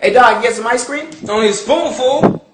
Hey, dog, you get some ice cream? It's only a spoonful.